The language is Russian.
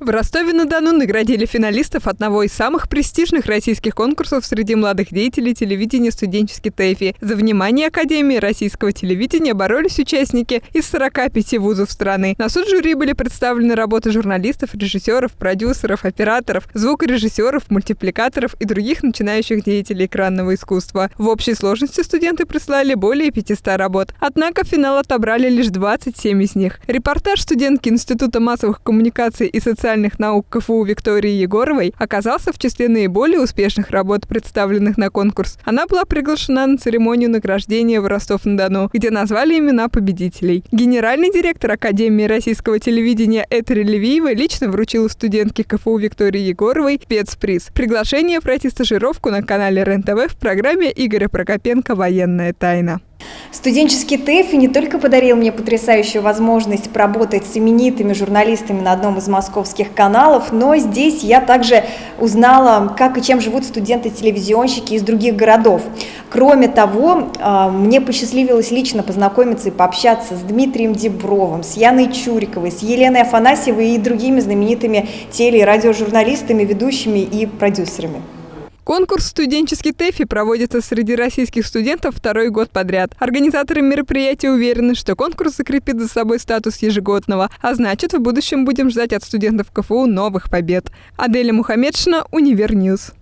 В Ростове-на-Дону наградили финалистов одного из самых престижных российских конкурсов среди молодых деятелей телевидения «Студенческий ТЭФИ». За внимание Академии российского телевидения боролись участники из 45 вузов страны. На суд жюри были представлены работы журналистов, режиссеров, продюсеров, операторов, звукорежиссеров, мультипликаторов и других начинающих деятелей экранного искусства. В общей сложности студенты прислали более 500 работ. Однако финал отобрали лишь 27 из них. Репортаж студентки Института массовых коммуникаций и социальных социальных наук КФУ Виктории Егоровой оказался в числе наиболее успешных работ, представленных на конкурс. Она была приглашена на церемонию награждения в Ростов-на-Дону, где назвали имена победителей. Генеральный директор Академии российского телевидения Этери Левиева лично вручила студентке КФУ Виктории Егоровой спецприз. Приглашение пройти стажировку на канале РЕН-ТВ в программе Игоря Прокопенко «Военная тайна». Студенческий ТЭФИ не только подарил мне потрясающую возможность поработать с именитыми журналистами на одном из московских каналов, но здесь я также узнала, как и чем живут студенты-телевизионщики из других городов. Кроме того, а, мне посчастливилось лично познакомиться и пообщаться с Дмитрием Дебровым, с Яной Чуриковой, с Еленой Афанасьевой и другими знаменитыми теле- и радиожурналистами, ведущими и продюсерами. Конкурс «Студенческий ТЭФИ» проводится среди российских студентов второй год подряд. Организаторы мероприятия уверены, что конкурс закрепит за собой статус ежегодного, а значит, в будущем будем ждать от студентов КФУ новых побед. Аделя Мухаммедшина, Univer News.